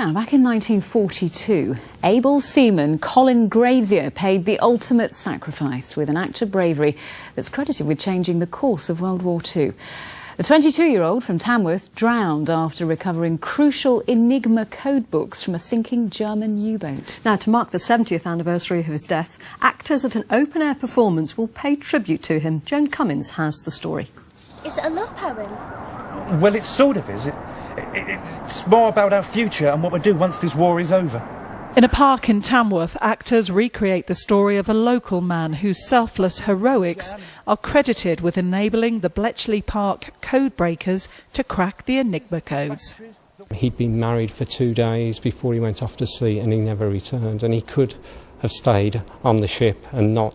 Now, back in 1942, able seaman Colin Grazier paid the ultimate sacrifice with an act of bravery that's credited with changing the course of World War II. The 22-year-old from Tamworth drowned after recovering crucial Enigma code books from a sinking German U-boat. Now, to mark the 70th anniversary of his death, actors at an open-air performance will pay tribute to him. Joan Cummins has the story. Is it a love poem? Well, it sort of is. It, it's more about our future and what we'll do once this war is over. In a park in Tamworth, actors recreate the story of a local man whose selfless heroics are credited with enabling the Bletchley Park code breakers to crack the Enigma codes. He'd been married for two days before he went off to sea and he never returned. And he could have stayed on the ship and not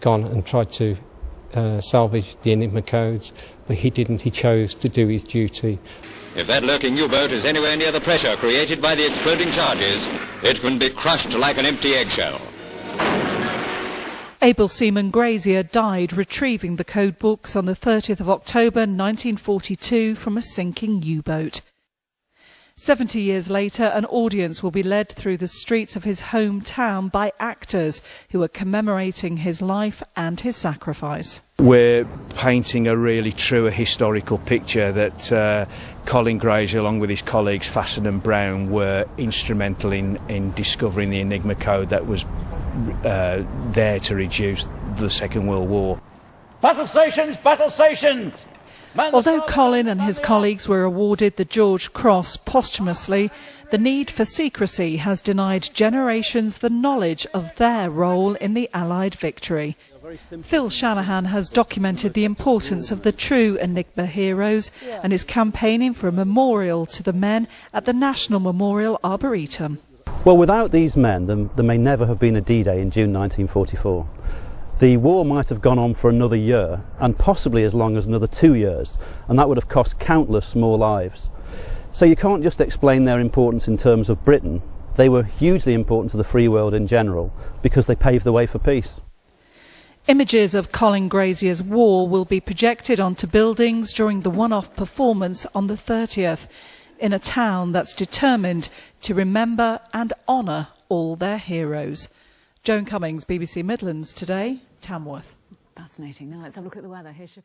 gone and tried to uh, salvage the Enigma codes, but he didn't. He chose to do his duty. If that lurking U-boat is anywhere near the pressure created by the exploding charges, it can be crushed like an empty eggshell. Able seaman Grazier died retrieving the code books on the 30th of October 1942 from a sinking U-boat. Seventy years later, an audience will be led through the streets of his hometown by actors who are commemorating his life and his sacrifice. We're painting a really true historical picture that uh, Colin Grazier, along with his colleagues Fasson and Brown, were instrumental in, in discovering the Enigma code that was uh, there to reduce the Second World War. Battle stations, battle stations! Although Colin and his colleagues were awarded the George Cross posthumously, the need for secrecy has denied generations the knowledge of their role in the Allied victory. Phil Shanahan has documented the importance of the true Enigma heroes and is campaigning for a memorial to the men at the National Memorial Arboretum. Well, without these men, there may never have been a D-Day in June 1944. The war might have gone on for another year and possibly as long as another two years and that would have cost countless more lives. So you can't just explain their importance in terms of Britain. They were hugely important to the free world in general because they paved the way for peace. Images of Colin Grazier's war will be projected onto buildings during the one-off performance on the 30th in a town that's determined to remember and honour all their heroes. Joan Cummins, BBC Midlands Today, Tamworth. Fascinating. Now let's have a look at the weather. Here's